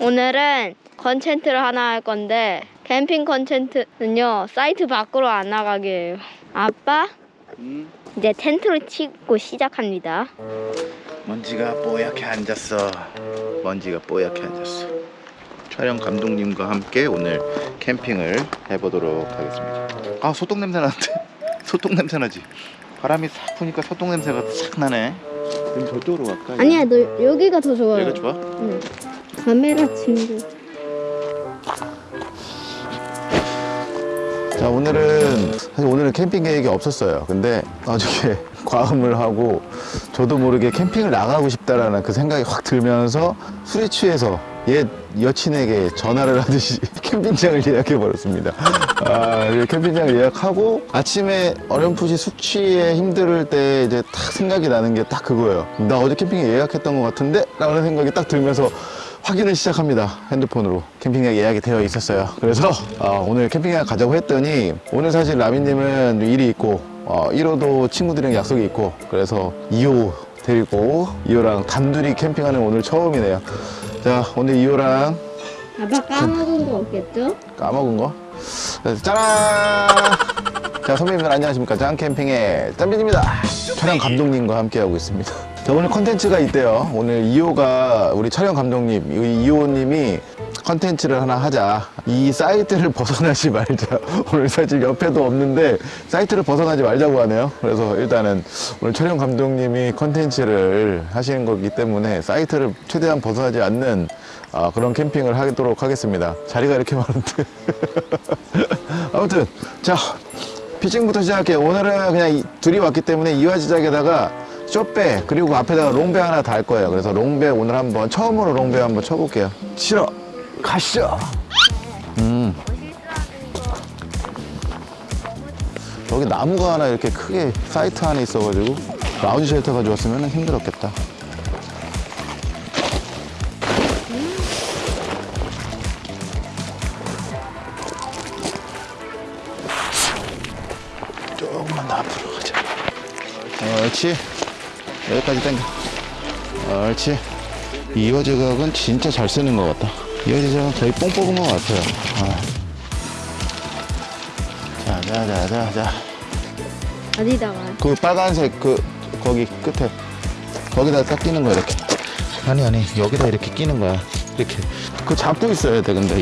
오늘은 컨텐츠를 하나 할 건데 캠핑 컨텐츠는요 사이트 밖으로 안 나가게요. 아빠 음, 이제 텐트를 치고 시작합니다. 먼지가 뽀얗게 앉았어. 먼지가 뽀얗게 앉았어. 촬영 감독님과 함께 오늘 캠핑을 해보도록 하겠습니다. 아 소똥 냄새 나는데 소똥 냄새 나지. 바람이 싹 부니까 소똥 냄새가 싹 나네. 그럼 저쪽으로 갈까? 아니야 너 여기가 더 좋아요. 여기가 좋아? 응. 카메라 친구. 자 오늘은 사실 오늘은 캠핑 계획이 없었어요. 근데 나중에 과음을 하고 저도 모르게 캠핑을 나가고 싶다라는 그 생각이 확 들면서 술에 취해서 옛 여친에게 전화를 하듯이 캠핑장을 예약해 버렸습니다. 아 캠핑장을 예약하고 아침에 어렴풋이 숙취에 힘들 때 이제 딱 생각이 나는 게 딱 그거예요. 나 어제 캠핑에 예약했던 것 같은데? 라는 생각이 딱 들면서 확인을 시작합니다. 핸드폰으로 캠핑장 예약이 되어 있었어요. 그래서 어, 오늘 캠핑장 가자고 했더니 오늘 사실 라미님은 일이 있고 어, 1호도 친구들이랑 약속이 있고 그래서 2호 데리고 2호랑 단둘이 캠핑하는 오늘 처음이네요. 자 오늘 2호랑 아빠 까먹은 거 없겠죠? 까먹은 거? 짜란! 자 선배님들 안녕하십니까? 짱캠핑의 짬빈입니다. 촬영 감독님과 함께하고 있습니다 자 오늘 컨텐츠가 있대요. 오늘 2호가 우리 촬영 감독님 이 2호님이 컨텐츠를 하나 하자. 이 사이트를 벗어나지 말자. 오늘 사실 옆에도 없는데 사이트를 벗어나지 말자고 하네요. 그래서 일단은 오늘 촬영 감독님이 컨텐츠를 하시는 거기 때문에 사이트를 최대한 벗어나지 않는 아, 그런 캠핑을 하도록 하겠습니다. 자리가 이렇게 많은데. 아무튼 자 피칭부터 시작할게요. 오늘은 그냥 이- 둘이 왔기 때문에 이화지작에다가 쇼배 그리고 앞에다가 롱배 하나 달 거예요. 그래서 롱배 오늘 한번 처음으로 롱배 한번 쳐볼게요. 치러 가시죠. 음. 여기 나무가 하나 이렇게 크게 사이트 안에 있어가지고 라운지 쉘터 가져왔으면 힘들었겠다. 조금만 더 앞으로 가자. 옳지. 여기까지 당겨. 옳지. 이어 제각은 진짜 잘 쓰는 것 같다. 이어 제각은 거의 뽕 뽑은 것 같아요. 아. 자, 자, 자, 자, 자. 어디다가? 그 빨간색 그 거기 끝에 거기다 딱 끼는 거야 이렇게. 아니 아니 여기다 이렇게 끼는 거야. 이렇게. 그거 잡고 있어야 돼 근데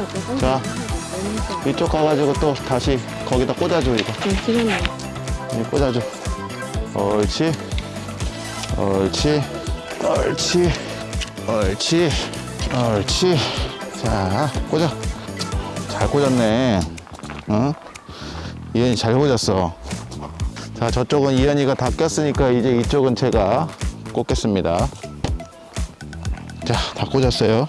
아빠가? 자. 이쪽 가가지고 또 다시 거기다 꽂아줘 이거. 지금 여기 꽂아줘. 옳지. 옳지. 옳지. 옳지. 옳지. 자, 꽂아. 잘 꽂았네. 어? 이현이 잘 꽂았어. 자, 저쪽은 이현이가 다 꼈으니까 이제 이쪽은 제가 꽂겠습니다. 자, 다 꽂았어요.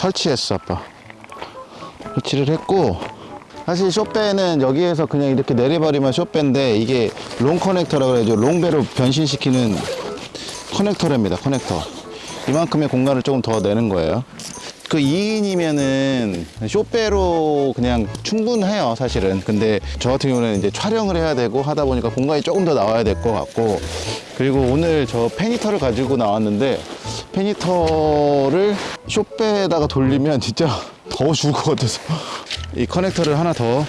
설치했어 아빠. 설치를 했고 사실 쇼배는 여기에서 그냥 이렇게 내려버리면 쇼배인데 이게 롱 커넥터라 그래죠 롱배로 변신시키는 커넥터랍니다 커넥터. 이만큼의 공간을 조금 더 내는 거예요. 그 2인이면은 쇼배로 그냥 충분해요 사실은. 근데 저 같은 경우는 이제 촬영을 해야 되고 하다 보니까 공간이 조금 더 나와야 될 것 같고. 그리고 오늘 저 팬히터를 가지고 나왔는데 팬히터를 쇼배에다가 돌리면 진짜 더 죽을 것 같아서. 이 커넥터를 하나 더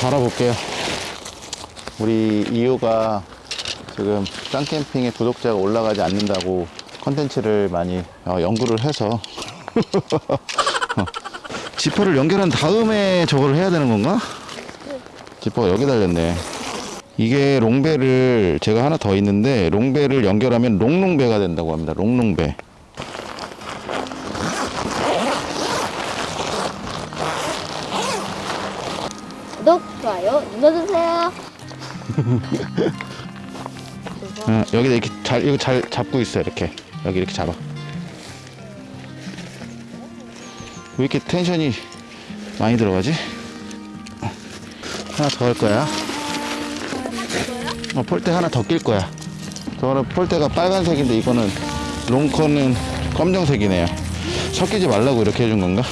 달아볼게요. 우리 이유가 지금 짱캠핑의 구독자가 올라가지 않는다고 컨텐츠를 많이 어, 연구를 해서. 어, 지퍼를 연결한 다음에 저걸 해야 되는 건가? 지퍼가 여기 달렸네. 이게 롱배를 제가 하나 더 있는데 롱배를 연결하면 롱롱배가 된다고 합니다. 롱롱배 구독, 좋아요 눌러주세요. 어, 여기다 이렇게 잘 이거 잘 잡고 있어 이렇게 여기 이렇게 잡아 왜 이렇게 텐션이 많이 들어가지? 하나 더 할 거야 어, 폴대 하나 더 낄 거야 저거는 폴대가 빨간색인데 이거는 롱컨은 검정색이네요. 섞이지 말라고 이렇게 해준 건가?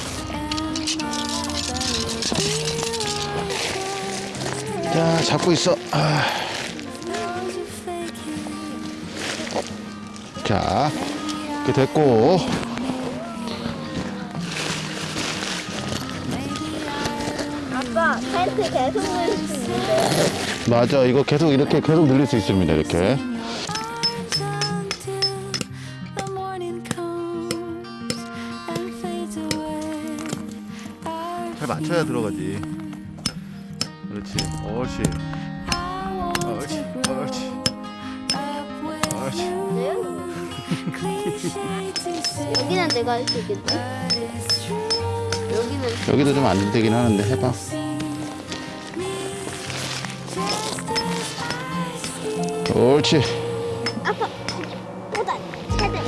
자, 잡고 있어. 아. 자, 이렇게 됐고. 아빠 텐트 계속 넣을 수 있는데. 맞아, 이거 계속 이렇게 계속 늘릴 수 있습니다. 이렇게. 잘 맞춰야 들어가지. 그렇지. 옳지. 옳지. 옳지. 여기는 내가 할수 true. 여기는 여기도 좀 안 되긴 하는데 해봐. 옳지. 아빠 보다 제대.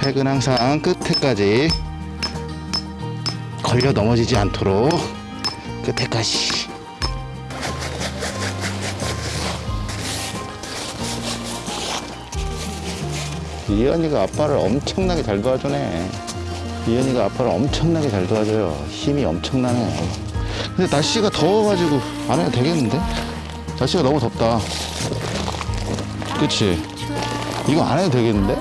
팩은 항상 끝에까지 걸려 넘어지지 않도록 끝에까지. 이현이가 아빠를 엄청나게 잘 도와주네. 이현이가 아빠를 엄청나게 잘 도와줘요. 힘이 엄청나네. 근데 날씨가 더워가지고 안 해도 되겠는데? 날씨가 너무 덥다. 그치? 이거 안 해도 되겠는데?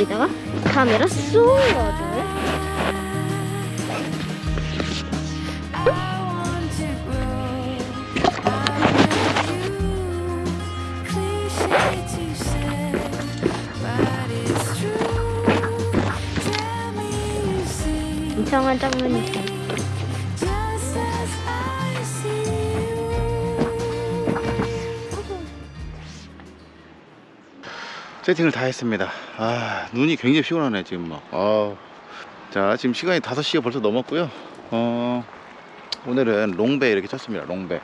Loving you. 여기 세팅을 다 했습니다. 아, 눈이 굉장히 피곤하네, 지금 막. 아. 자, 지금 시간이 5시가 벌써 넘었고요. 어, 오늘은 롱배 이렇게 쳤습니다. 롱배.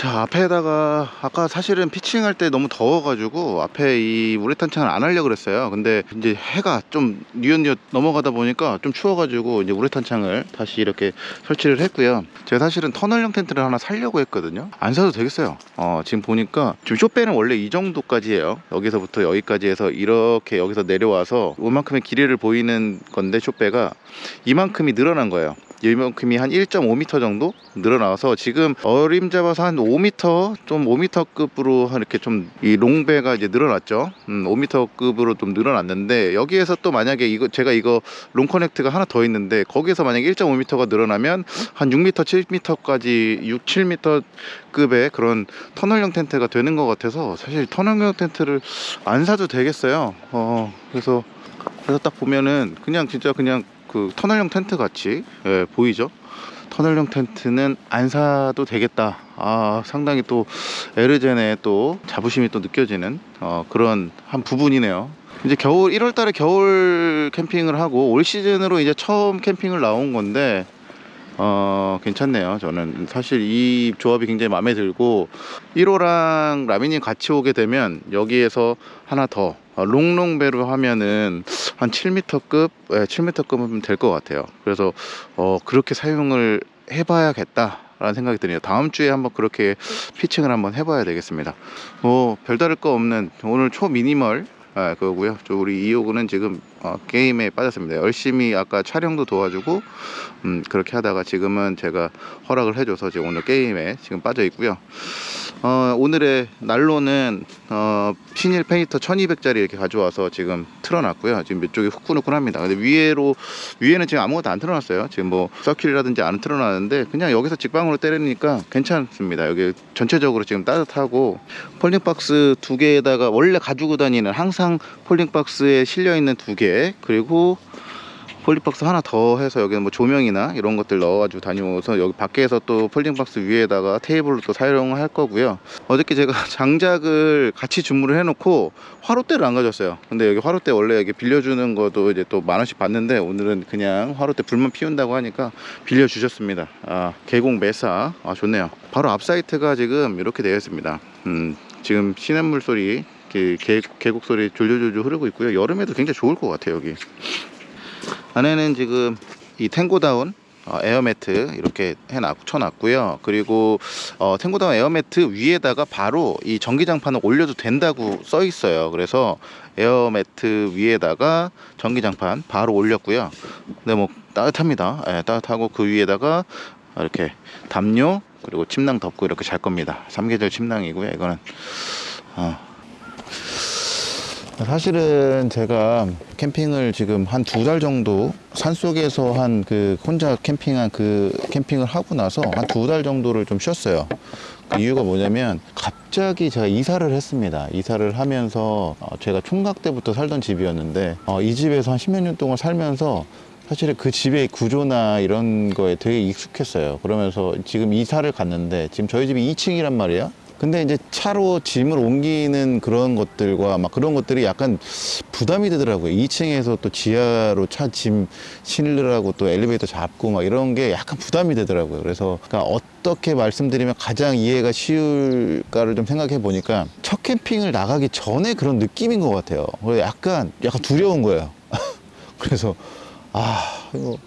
자, 앞에다가 아까 사실은 피칭할 때 너무 더워가지고 앞에 이 우레탄 창을 안 하려고 그랬어요. 근데 이제 해가 좀 뉘엿뉘엿 넘어가다 보니까 좀 추워가지고 이제 우레탄 창을 다시 이렇게 설치를 했고요. 제가 사실은 터널형 텐트를 하나 살려고 했거든요. 안 사도 되겠어요. 어, 지금 보니까 지금 쇼배는 원래 이 정도까지예요. 여기서부터 여기까지 해서 이렇게 여기서 내려와서 이만큼의 길이를 보이는 건데 쇼배가 이만큼이 늘어난 거예요. 이만큼이 한 1.5m 정도 늘어나서 지금 어림 잡아서 한 5m 좀 5m급으로 이렇게 좀 이 롱배가 이제 늘어났죠. 음, 5m급으로 좀 늘어났는데 여기에서 또 만약에 이거 제가 이거 롱 커넥트가 하나 더 있는데 거기에서 만약에 1.5m가 늘어나면 한 6m, 7m까지 6, 7m급의 그런 터널형 텐트가 되는 것 같아서 사실 터널형 텐트를 안 사도 되겠어요. 어, 그래서 그래서 딱 보면은 그냥 진짜 그냥 그 터널형 텐트 같이 예, 보이죠? 터널형 텐트는 안 사도 되겠다. 아, 상당히 또 에르젠의 또 자부심이 또 느껴지는 어, 그런 한 부분이네요. 이제 겨울 1월 달에 겨울 캠핑을 하고 올 시즌으로 이제 처음 캠핑을 나온 건데 어, 괜찮네요. 저는 사실 이 조합이 굉장히 마음에 들고 1호랑 라미님 같이 오게 되면 여기에서 하나 더 어, 롱롱배로 하면은 한 7m급, 예, 7m급은 될 것 같아요. 그래서 어, 그렇게 사용을 해봐야겠다 라는 생각이 드네요. 다음 주에 한번 그렇게 피칭을 한번 해봐야 되겠습니다. 뭐 별다를 거 없는 오늘 초 미니멀 아, 그거고요. 저 우리 이호구는 지금 어, 게임에 빠졌습니다. 열심히 아까 촬영도 도와주고 음, 그렇게 하다가 지금은 제가 허락을 해줘서 지금 오늘 게임에 지금 빠져 있고요. 어, 오늘의 난로는 어, 신일 팬히터 1200짜리 이렇게 가져와서 지금 틀어놨고요. 지금 몇 쪽이 후끈후끈합니다. 근데 위에로 위에는 지금 아무것도 안 틀어놨어요. 지금 뭐 서큘이라든지 안 틀어놨는데 그냥 여기서 직방으로 때리니까 괜찮습니다. 여기 전체적으로 지금 따뜻하고 폴딩박스 두 개에다가 원래 가지고 다니는 항상 폴딩박스에 실려 있는 두 개 그리고 폴딩박스 하나 더 해서 여기는 뭐 조명이나 이런 것들 넣어가지고 다녀서 여기 밖에서 또 폴딩박스 위에다가 테이블로 또 사용할 거고요. 어저께 제가 장작을 같이 주문을 해놓고 화롯대를 안 가졌어요. 근데 여기 화롯대 원래 여기 빌려주는 것도 이제 또 만 원씩 받는데 오늘은 그냥 화롯대 불만 피운다고 하니까 빌려주셨습니다. 아, 계곡 매사. 아, 좋네요. 바로 앞 사이트가 지금 이렇게 되어 있습니다. 음, 지금 시냇물 소리, 그 계, 계곡 소리 졸졸졸 흐르고 있고요. 여름에도 굉장히 좋을 것 같아요, 여기. 안에는 지금 이 탱고다운 어, 에어매트 이렇게 해놨 쳐놨고요. 그리고 어, 탱고다운 에어매트 위에다가 바로 이 전기장판을 올려도 된다고 써 있어요. 그래서 에어매트 위에다가 전기장판 바로 올렸고요. 근데 뭐 따뜻합니다. 예, 따뜻하고 그 위에다가 이렇게 담요 그리고 침낭 덮고 이렇게 잘 겁니다. 삼계절 침낭이고요. 이거는 어, 사실은 제가 캠핑을 지금 한 두 달 정도 산속에서 한 그 혼자 캠핑한 그 캠핑을 하고 나서 한 두 달 정도를 좀 쉬었어요. 그 이유가 뭐냐면 갑자기 제가 이사를 했습니다. 이사를 하면서 어, 제가 총각 때부터 살던 집이었는데 어, 이 집에서 한 십몇 년 동안 살면서 사실은 그 집의 구조나 이런 거에 되게 익숙했어요. 그러면서 지금 이사를 갔는데 지금 저희 집이 2층이란 말이야. 근데 이제 차로 짐을 옮기는 그런 것들과 막 그런 것들이 약간 부담이 되더라고요. 2층에서 또 지하로 차 짐 실으라고 또 엘리베이터 잡고 막 이런 게 약간 부담이 되더라고요. 그래서 그러니까 어떻게 말씀드리면 가장 이해가 쉬울까를 좀 생각해 보니까 첫 캠핑을 나가기 전에 그런 느낌인 것 같아요. 약간 약간 두려운 거예요. 그래서 아 이거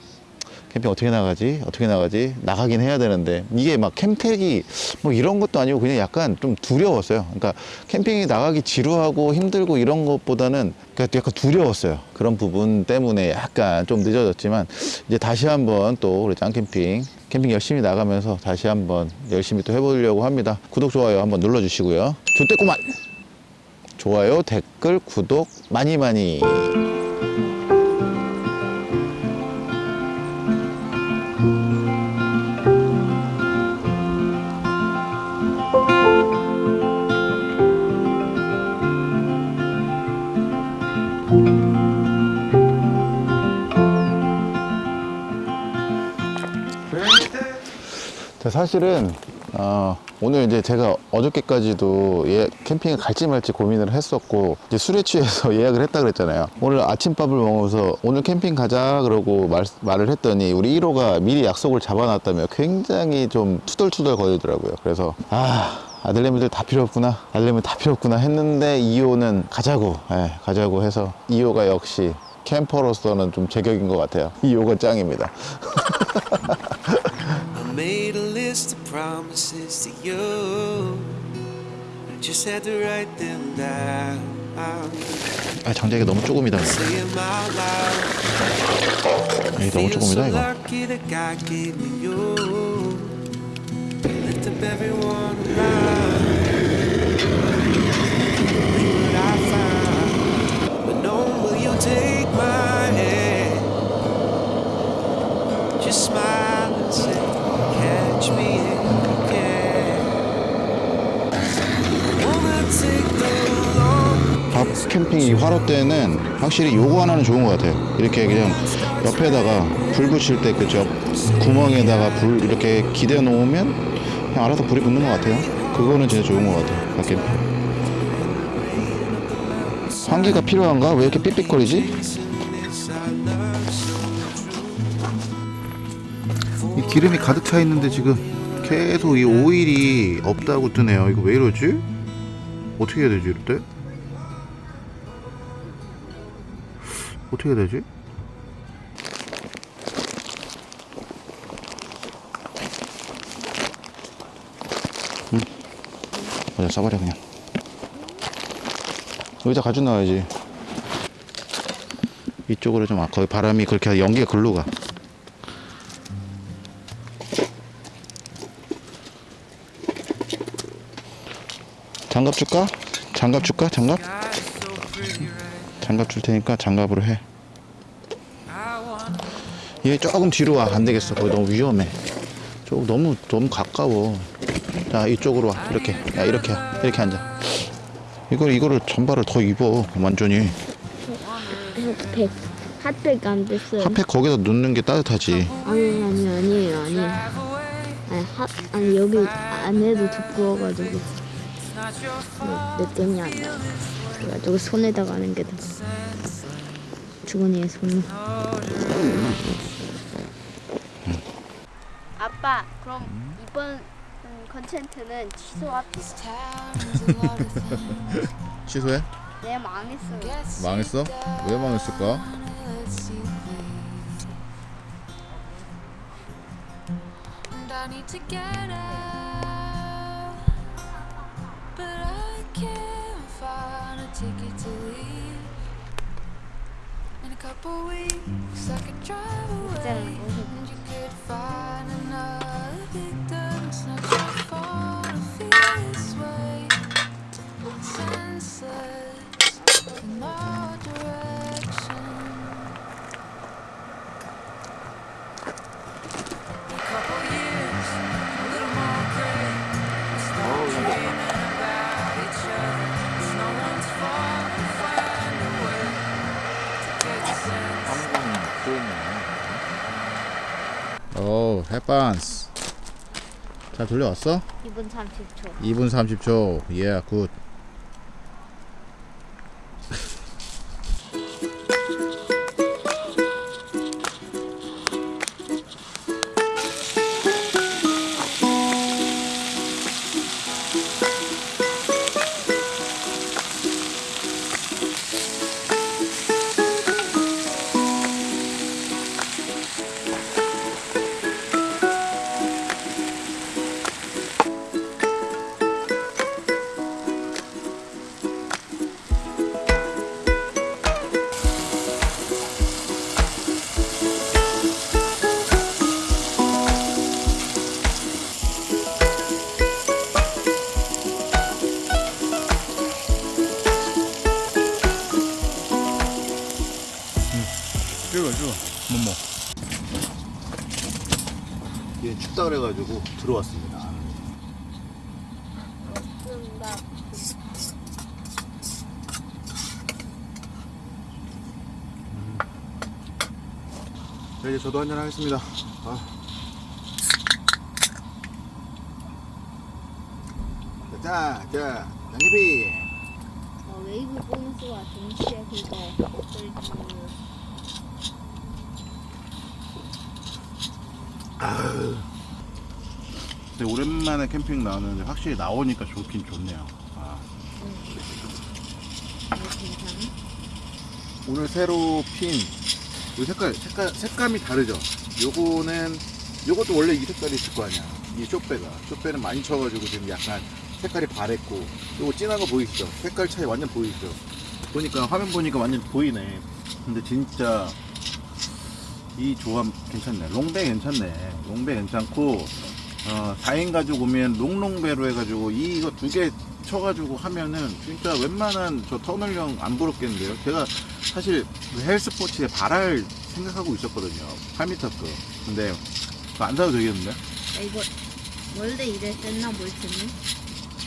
캠핑 어떻게 나가지? 어떻게 나가지? 나가긴 해야 되는데 이게 막 캠택이 뭐 이런 것도 아니고 그냥 약간 좀 두려웠어요. 그러니까 캠핑이 나가기 지루하고 힘들고 이런 것보다는 그러니까 약간 두려웠어요. 그런 부분 때문에 약간 좀 늦어졌지만 이제 다시 한번 또 우리 짱캠핑 캠핑 열심히 나가면서 다시 한번 열심히 또 해보려고 합니다. 구독 좋아요 한번 눌러주시고요. 좋대꾸만 좋아요 댓글 구독 많이 많이. 사실은 어, 오늘 이제 제가 어저께까지도 예, 캠핑을 갈지 말지 고민을 했었고 이제 술에 취해서 예약을 했다 그랬잖아요. 오늘 아침밥을 먹으면서 오늘 캠핑 가자 그러고 말, 말을 했더니 우리 1호가 미리 약속을 잡아놨다며 굉장히 좀 투덜투덜 거리더라고요. 그래서 아 아들내미들 다 필요 없구나 아들내미 다 필요 없구나 했는데 2호는 가자고 예, 가자고 해서 2호가 역시 캠퍼로서는 좀 제격인 것 같아요. 2호가 짱입니다. I made a list of promises to you. I just had to write them down. 아 장작이 너무 조금이다. 이게 너무 조금이다 이거. Just smile 밥 캠핑 이 화로 때는 확실히 요거 하나는 좋은 것 같아요. 이렇게 그냥 옆에다가 불 붙일 때 그저 구멍에다가 불 이렇게 기대 놓으면 그냥 알아서 불이 붙는 것 같아요. 그거는 진짜 좋은 것 같아요. 밥 캠핑. 환기가 필요한가? 왜 이렇게 삑삑거리지? 기름이 가득 차 있는데 지금 계속 이 오일이 없다고 뜨네요. 이거 왜 이러지? 어떻게 해야 되지 이럴 때? 어떻게 해야 되지? 응. 맞아 써버려 그냥 의자 가져 나와야지 이쪽으로 좀 아, 거기 바람이 그렇게 연기가 글로 가 장갑 줄까? 장갑 줄까? 장갑? 장갑 줄 테니까 장갑으로 해. 얘 조금 뒤로 와. 안 되겠어. 거기 너무 위험해. 조금 너무 너무 가까워. 자 이쪽으로 와. 이렇게. 야 이렇게 이렇게 앉아. 이걸 이거를 전발을 더 입어. 완전히. 핫팩 안 됐어요. 핫팩 거기다 넣는 게 따뜻하지. 아니 아니 아니에요 아니. 아니 핫 아니 여기 안에도 두꺼워가지고 네, 느낌이 안 나. 그래가지고 손에다가 하는 게 더. 주머니에 손. 아빠 그럼 이번 컨텐츠는 취소합시다. 취소해? 네 망했어요. 망했어? 왜 망했을까? Ticket to leave. In a couple weeks, I could drive away, and you could find another victim. 오, 해반스. 잘 돌려왔어? 2분 30초. 2분 30초. 예, 굿. 찍 춥다 그래가지고 들어왔습니다. 자, 이제 저도 한잔 하겠습니다. 아. 자, 자, 양귀비. 어, 웨이브 보너스와 동시에 그거 먹을 줄. 근데 캠핑 나오는데 확실히 나오니까 좋긴 좋네요. 아. 오늘 새로 핀, 이 색깔, 색깔, 색감이 다르죠? 요거는, 요것도 원래 이 색깔이 있을 거 아니야. 이 쇼배가. 쇼배는 많이 쳐가지고 지금 약간 색깔이 바랬고, 요거 진한 거 보이시죠? 색깔 차이 완전 보이시죠? 보니까, 화면 보니까 완전 보이네. 근데 진짜, 이 조합 괜찮네. 롱배 괜찮네. 롱배 괜찮고, 어, 4인 가족 오면 롱롱배로 해가지고, 이거 두 개 쳐가지고 하면은, 진짜 웬만한 저 터널형 안 부럽겠는데요? 제가 사실 그 헬스포츠에 발할 생각하고 있었거든요. 8m급. 근데, 안 사도 되겠는데? 아, 이거 원래 이랬었나 몰트는?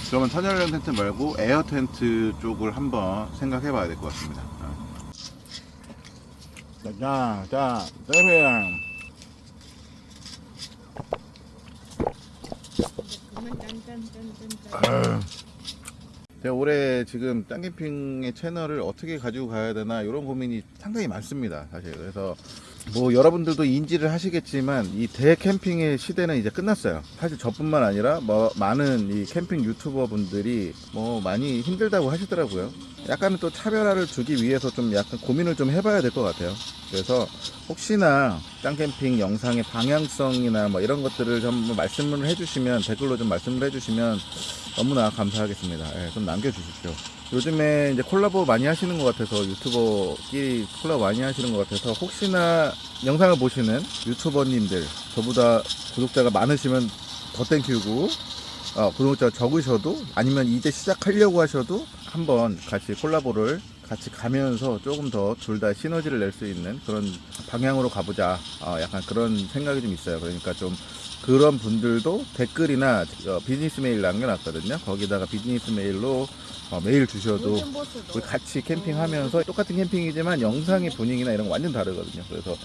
그러면 터널형 텐트 말고 에어 텐트 쪽을 한번 생각해 봐야 될 것 같습니다. 어. 자, 자, 세비양. 그만 짠짠짠짠짠. 제가 올해 지금 짱캠핑의 채널을 어떻게 가지고 가야 되나 이런 고민이 상당히 많습니다 사실. 그래서 뭐 여러분들도 인지를 하시겠지만 이 대캠핑의 시대는 이제 끝났어요 사실 저뿐만 아니라 뭐 많은 이 캠핑 유튜버 분들이 뭐 많이 힘들다고 하시더라고요 약간은 또 차별화를 주기 위해서 좀 약간 고민을 좀 해봐야 될 것 같아요 그래서 혹시나 짱캠핑 영상의 방향성이나 뭐 이런 것들을 좀 말씀을 해주시면 댓글로 좀 말씀을 해주시면 너무나 감사하겠습니다. 예, 좀 남겨주십시오. 요즘에 이제 콜라보 많이 하시는 것 같아서 유튜버끼리 콜라보 많이 하시는 것 같아서 혹시나 영상을 보시는 유튜버님들 저보다 구독자가 많으시면 더 땡큐고 어, 구독자 적으셔도 아니면 이제 시작하려고 하셔도 한번 같이 콜라보를 같이 가면서 조금 더 둘 다 시너지를 낼 수 있는 그런 방향으로 가보자 어, 약간 그런 생각이 좀 있어요 그러니까 좀 그런 분들도 댓글이나 어, 비즈니스 메일 남겨놨거든요. 거기다가 비즈니스 메일로 어, 메일 주셔도 우리 같이 캠핑하면서 똑같은 캠핑이지만 영상의 분위기나 이런 거 완전 다르거든요. 그래서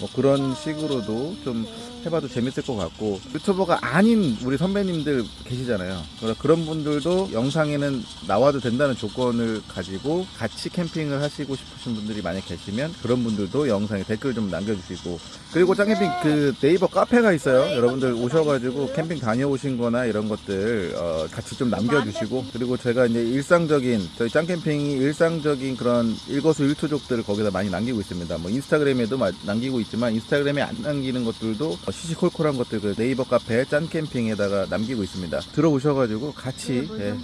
뭐 그런 식으로도 좀 해봐도 재밌을 것 같고 유튜버가 아닌 우리 선배님들 계시잖아요. 그래서 그런 분들도 영상에는 나와도 된다는 조건을 가지고 같이 캠핑을 하시고 싶으신 분들이 만약 계시면 그런 분들도 영상에 댓글 좀 남겨주시고 그리고 짱캠핑 그 네이버 카페가 있어요. 여러분들 오셔가지고 캠핑 다녀오신 거나 이런 것들 어, 같이 좀 남겨주시고 그리고 제가 이제 일 상적인 저희 짱캠핑이 일상적인 그런 일거수일투족들을 거기다 많이 남기고 있습니다. 뭐 인스타그램에도 마- 남기고 있지만 인스타그램에 안 남기는 것들도 어, 시시콜콜한 것들 그 네이버 카페 짠캠핑에다가 남기고 있습니다. 들어오셔가지고 같이 예,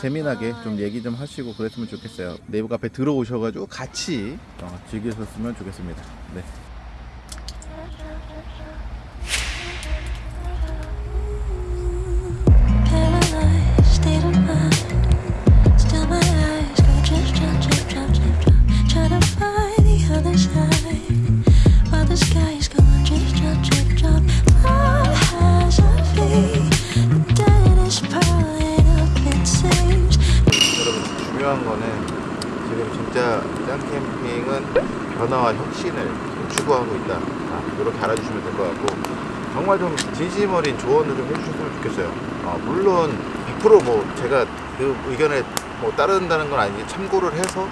재미나게 좀 얘기 좀 하시고 그랬으면 좋겠어요. 네이버 카페 들어오셔가지고 같이 어, 즐기셨으면 좋겠습니다. 네. 중요한 거는 지금 진짜 짱캠핑은 변화와 혁신을 추구하고 있다. 아, 이렇게 알아주시면 될 것 같고 정말 좀 진심 어린 조언을 좀 해주셨으면 좋겠어요. 어, 물론 100%뭐 제가 그 의견에 뭐 따른다는 건 아니지 참고를 해서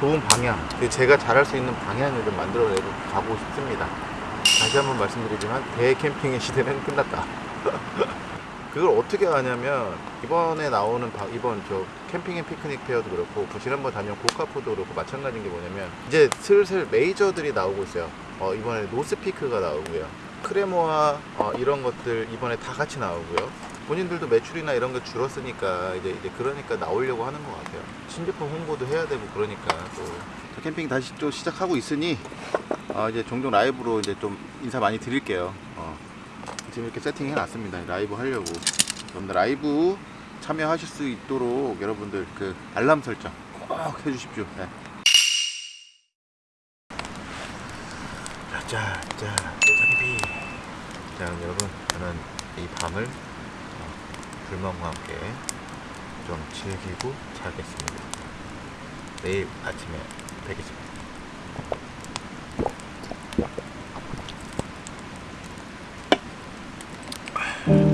좋은 방향, 그 제가 잘할 수 있는 방향을 좀 만들어내고 가고 싶습니다. 다시 한번 말씀드리지만 대캠핑의 시대는 끝났다. 그걸 어떻게 하냐면 이번에 나오는 바- 이번 저 캠핑 앤 피크닉 페어도 그렇고 그 지난번 다녀온 고카프도 그렇고 마찬가지인 게 뭐냐면 이제 슬슬 메이저들이 나오고 있어요. 어, 이번에 노스피크가 나오고요. 크레모아 어, 이런 것들 이번에 다 같이 나오고요. 본인들도 매출이나 이런 게 줄었으니까 이제, 이제 그러니까 나오려고 하는 것 같아요. 신제품 홍보도 해야 되고 그러니까 또저 캠핑 다시 또 시작하고 있으니 어, 이제 종종 라이브로 이제 좀 인사 많이 드릴게요. 어, 지금 이렇게 세팅해 놨습니다. 라이브 하려고. 여러분들 라이브 참여하실 수 있도록 여러분들 그 알람 설정 꼭 해주십시오. 네. 자, 자, 장비. 자, 여러분, 저는 이 밤을 어, 불멍과 함께 좀 즐기고 자겠습니다. 내일 아침에 뵙겠습니다. 이것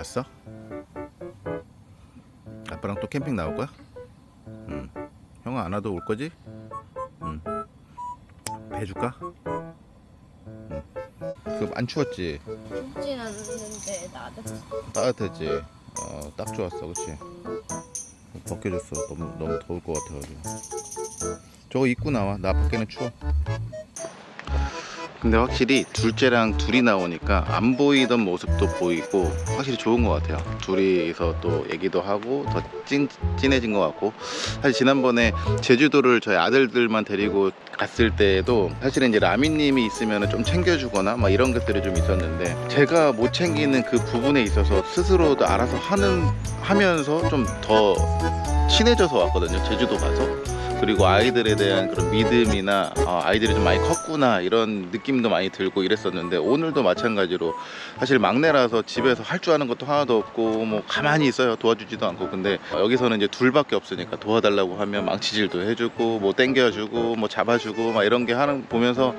잘 잤어? 아빠랑 또 캠핑 나올 거야? 응. 형아 안 와도 올 거지? 응. 배 줄까? 응. 그안 추웠지? 춥진 않는데 나도 따뜻했지? 어, 딱 좋았어, 그치? 벗겨졌어. 너무 너무 더울 것 같아가지고. 저거 입고 나와. 나 밖에는 추워. 근데 확실히 둘째랑 둘이 나오니까 안 보이던 모습도 보이고 확실히 좋은 것 같아요. 둘이서 또 얘기도 하고 더 찐, 진해진 것 같고 사실 지난번에 제주도를 저희 아들들만 데리고 갔을 때에도 사실은 이제 라미님이 있으면 좀 챙겨주거나 막 이런 것들이 좀 있었는데 제가 못 챙기는 그 부분에 있어서 스스로도 알아서 하는 하면서 좀 더 친해져서 왔거든요. 제주도 가서. 그리고 아이들에 대한 그런 믿음이나 아, 아이들이 좀 많이 컸구나 이런 느낌도 많이 들고 이랬었는데 오늘도 마찬가지로 사실 막내라서 집에서 할 줄 아는 것도 하나도 없고 뭐 가만히 있어요. 도와주지도 않고. 근데 여기서는 이제 둘밖에 없으니까 도와달라고 하면 망치질도 해주고 뭐 땡겨주고 뭐 잡아주고 막 이런 게 하는 보면서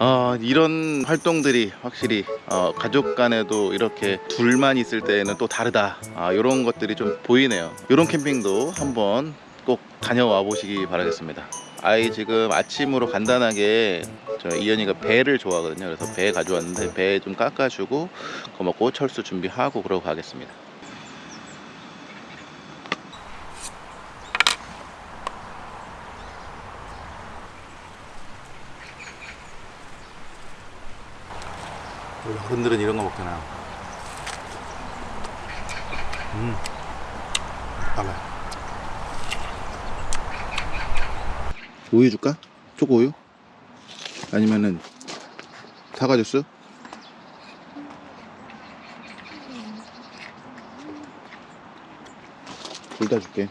어, 이런 활동들이 확실히 어, 가족 간에도 이렇게 둘만 있을 때는 또 다르다. 아, 이런 것들이 좀 보이네요. 이런 캠핑도 한번 꼭 다녀와 보시기 바라겠습니다 아이 지금 아침으로 간단하게 저 이현이가 배를 좋아하거든요 그래서 배 가져왔는데 배 좀 깎아주고 그거 먹고 철수 준비하고 그러고 가겠습니다 어른들은 이런 거 먹잖아. 음, 달라요. 우유 줄까? 초코 우유? 아니면은 사과 주스? 둘 다 줄게.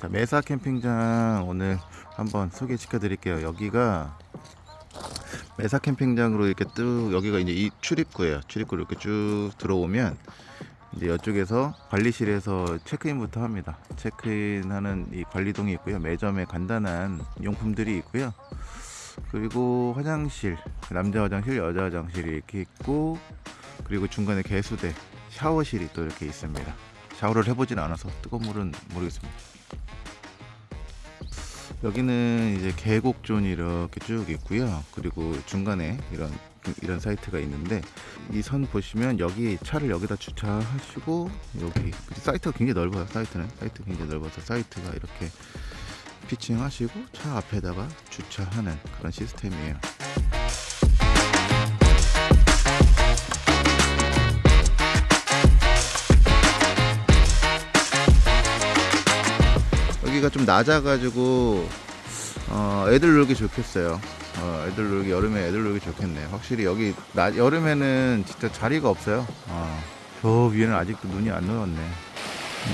자, 메사 캠핑장 오늘 한번 소개시켜 드릴게요. 여기가 메사 캠핑장으로 이렇게 뚝 여기가 이제 이 출입구예요. 출입구 이렇게 쭉 들어오면 이제 이쪽에서 관리실에서 체크인부터 합니다. 체크인하는 이 관리동이 있고요. 매점에 간단한 용품들이 있고요. 그리고 화장실, 남자 화장실, 여자 화장실이 이렇게 있고 그리고 중간에 개수대, 샤워실이 또 이렇게 있습니다. 샤워를 해보진 않아서 뜨거운 물은 모르겠습니다. 여기는 이제 계곡존이 이렇게 쭉 있고요. 그리고 중간에 이런 이런 사이트가 있는데 이 선 보시면 여기 차를 여기다 주차하시고 여기 사이트가 굉장히 넓어요. 사이트는 사이트 굉장히 넓어서 사이트가 이렇게 피칭하시고 차 앞에다가 주차하는 그런 시스템이에요. 여기가 좀 낮아가지고 어, 애들 놀기 좋겠어요. 어, 애들 놀기 여름에 애들 놀기 좋겠네. 확실히 여기 나, 여름에는 진짜 자리가 없어요. 어, 저 위에는 아직도 눈이 안 녹았네.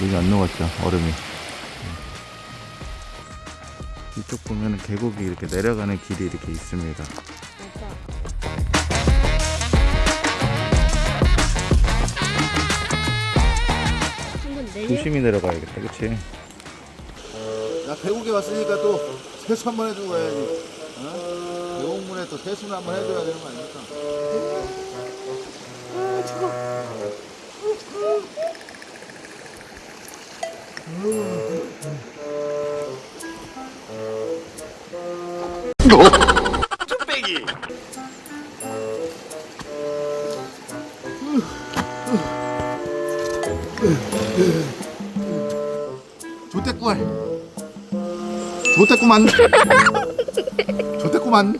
눈이 안 녹았죠. 얼음이. 음. 이쪽 보면 계곡이 이렇게 내려가는 길이 이렇게 있습니다. 조심히 내려가야겠다, 그치? 야, 계곡에 왔으니까 또 세수 한 번 해주고 가야지. 어? 계곡물에 또 세수는 한번 해줘야 되는 거 아닙니까? 좋대꾸만. 좋대꾸만. 좋대꾸만.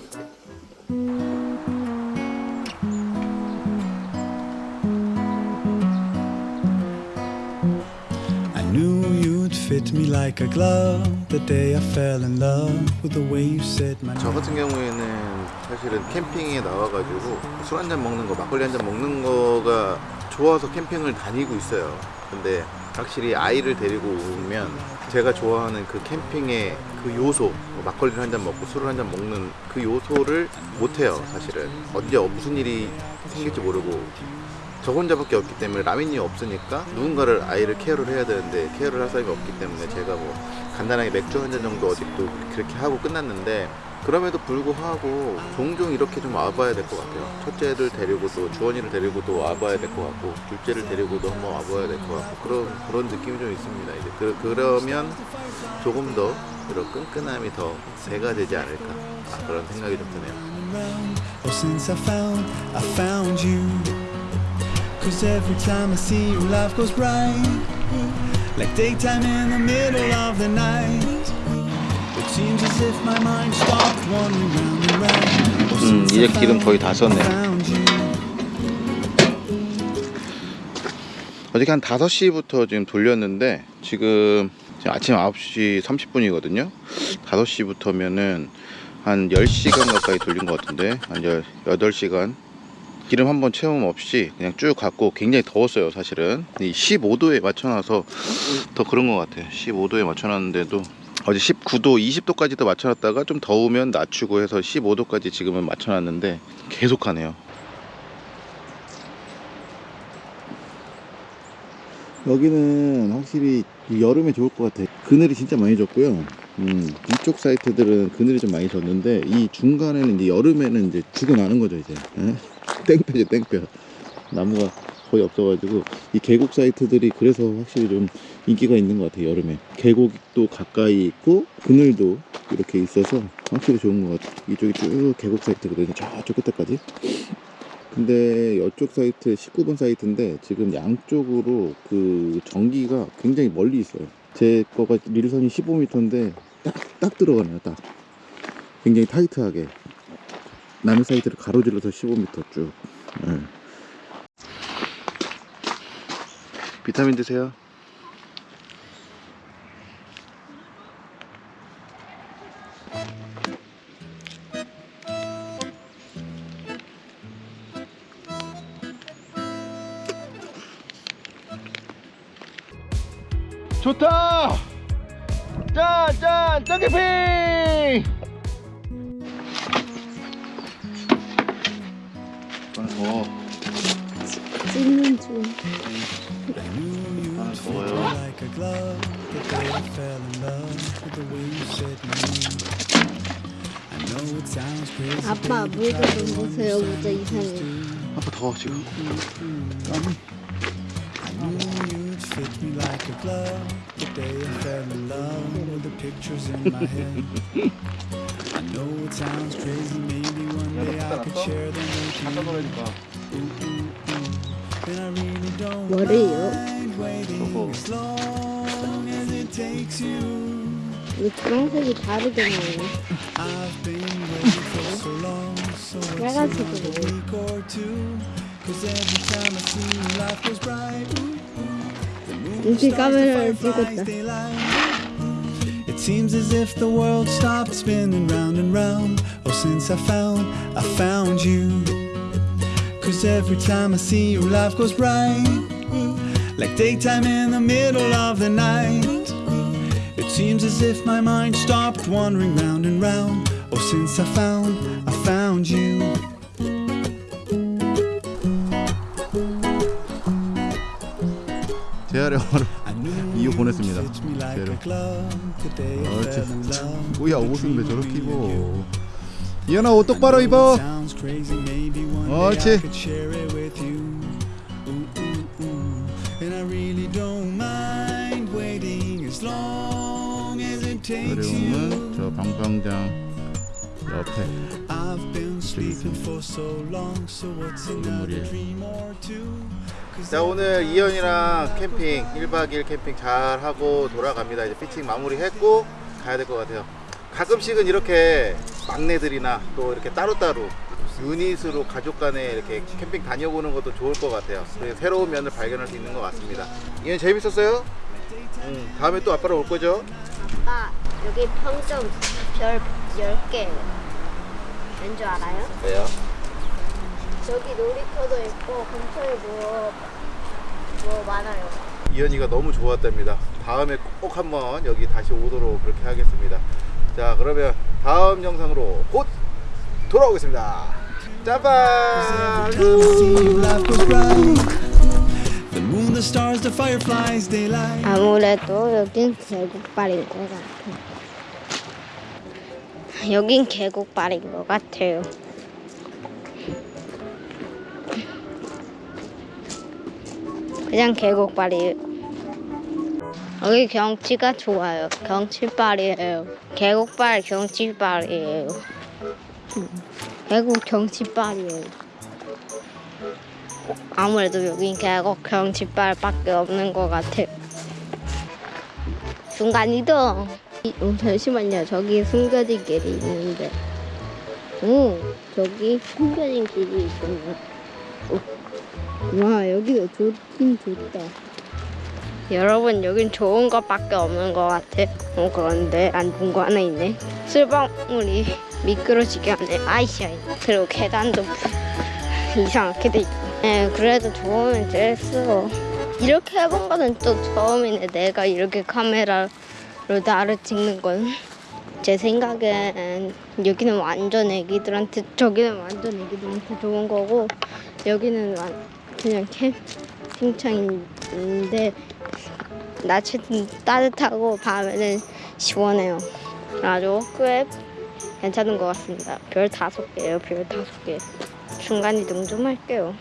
I knew you'd fit me like a glove the day I fell in love with the way you said my 저 같은 경우에는 사실은 캠핑에 나와가지고 술 한 잔 먹는 거, 막걸리 한 잔 먹는 거가 좋아서 캠핑을 다니고 있어요. 근데 확실히 아이를 데리고 오면 제가 좋아하는 그 캠핑의 그 요소, 뭐 막걸리를 한 잔 먹고 술을 한 잔 먹는 그 요소를 못해요, 사실은. 언제 무슨 일이 생길지 모르고 저 혼자밖에 없기 때문에 라민이 없으니까 누군가를 아이를 케어를 해야 되는데 케어를 할 사람이 없기 때문에 제가 뭐 간단하게 맥주 한 잔 정도 어직도 그렇게 하고 끝났는데 그럼에도 불구하고 종종 이렇게 좀 와봐야 될 것 같아요. 첫째를 데리고도 주원이를 데리고도 와봐야 될 것 같고 둘째를 데리고도 한번 와봐야 될 것 같고 그런 그런 느낌이 좀 있습니다. 이제 그, 그러면 조금 더 이런 끈끈함이 더 배가 되지 않을까 아, 그런 생각이 좀 드네요. Cause every time I see you, life goes bright. Like daytime in the middle of the night. It seems as if my mind stopped wandering round and round. Oh, 음, 이제 기름 거의 다 썼네. 어저께 한 5시부터 지금 돌렸는데 지금 지금 아침 9시 30분이거든요 5시부터면은 한 10시간 가까이 돌린 것 같은데 한 8시간 기름 한번 채움 없이 그냥 쭉 갔고 굉장히 더웠어요 사실은 이 15도에 맞춰놔서 더 그런 것 같아요 15도에 맞춰놨는데도 어제 19도 20도까지도 맞춰놨다가 좀 더우면 낮추고 해서 15도까지 지금은 맞춰놨는데 계속 가네요 여기는 확실히 여름에 좋을 것 같아. 그늘이 진짜 많이 졌고요. 음, 이쪽 사이트들은 그늘이 좀 많이 졌는데 이 중간에는 이제 여름에는 이제 죽어나는 거죠 이제. 예? 땡볕이 땡볕. 나무가 거의 없어가지고 이 계곡 사이트들이 그래서 확실히 좀 인기가 있는 것 같아요 여름에. 계곡도 가까이 있고 그늘도 이렇게 있어서 확실히 좋은 것 같아. 이쪽이 쭉 계곡 사이트거든요. 저쪽 끝에까지. 근데 이쪽 사이트 19번 사이트인데 지금 양쪽으로 그 전기가 굉장히 멀리 있어요. 제 거가 리르선이 15m인데 딱, 딱 들어가네요. 딱. 굉장히 타이트하게. 남의 사이트를 가로질러서 15m 쭉. 예. 비타민 드세요. 좋다! 짠! 짠! 짠개 it sounds crazy. 아빠 모자 좀 보세요. 모자 이상해. 아빠 더워 지금. I knew you'd fit me like a glove. The day I fell in love with the pictures in my head. I know it sounds crazy. Maybe one day I could share them with you. Ooh, ooh, ooh. And I really don't 뭐래요? mind waiting as long as it takes you. 왜 주황색이 다르게 나오네. I've been waiting for so long, so what's 빨간색이 another 뭐예요? week or two? Cause every time I see you, life goes bright. Ooh, ooh. The moon, the 이렇게 stars, the 카메라를 fireflies, 찍었다. they light. It seems as if the world stopped spinning round and round. Oh, since I found, I found you. Cause every time I see you, life goes bright. Like daytime in the middle of the night. It seems as if my mind stopped wandering round and round. Oh, since I found, I found you. 재활의 오늘 I knew 이거 you'd 보냈습니다. fit me like 제로. a glove the day I 옳지. fell in love 뭐야 with the 옷은 왜 dream 저렇게 of being with you. 입어? 이현아 옷 똑바로 입어. 옳지. 어려움은 저 방방장 옆에 자 오늘 이현이랑 캠핑 1박 2일 캠핑 잘 하고 돌아갑니다 이제 피칭 마무리 했고 가야 될 것 같아요 가끔씩은 이렇게 막내들이나 또 이렇게 따로따로 유닛으로 가족 간에 이렇게 캠핑 다녀보는 것도 좋을 것 같아요 새로운 면을 발견할 수 있는 것 같습니다 이현 재밌었어요? 응, 다음에 또 아빠랑 올 거죠? 아빠 여기 평점 별 10개. 왠줄 알아요? 왜요? 저기 놀이터도 있고 근처에 뭐, 뭐 많아요. 이현이가 너무 좋았답니다. 다음에 꼭 한번 여기 다시 오도록 그렇게 하겠습니다. 자, 그러면 다음 영상으로 곧 돌아오겠습니다. 짜잔! 아무래도 여긴 계곡발인 것 같아. 여긴 계곡발인 것 같아요. 그냥 계곡발이에요. 여기 경치가 좋아요. 경치발이에요. 계곡발 경치발이에요. 음. 계곡 경치빨이에요. 아무래도 여긴 계곡 경치빨밖에 없는 것 같아요. 순간 이동. 이- 어, 잠시만요. 저기 숨겨진 길이 있는데. 오, 저기 숨겨진 길이 있군요. 오. 와, 여기도 좋긴 좋다. 여러분, 여긴 좋은 것밖에 없는 것 같아. 어, 그런데 안 좋은 거 하나 있네. 술방울이 미끄러지게 하네. 아이씨, 그리고 계단도 이상하게 돼 있고. 네, 그래도 좋으면 됐어. 이렇게 해본 거는 또 처음이네. 내가 이렇게 카메라로 나를 찍는 건. 제 생각엔 여기는 완전 애기들한테 저기는 완전 애기들한테 좋은 거고 여기는 완- 그냥 캠 핑장인데 낮에는 따뜻하고 밤에는 시원해요. 아주 꽤 괜찮은 것 같습니다. 별 다섯 개예요. 별 다섯 개. 중간 이동 좀 할게요.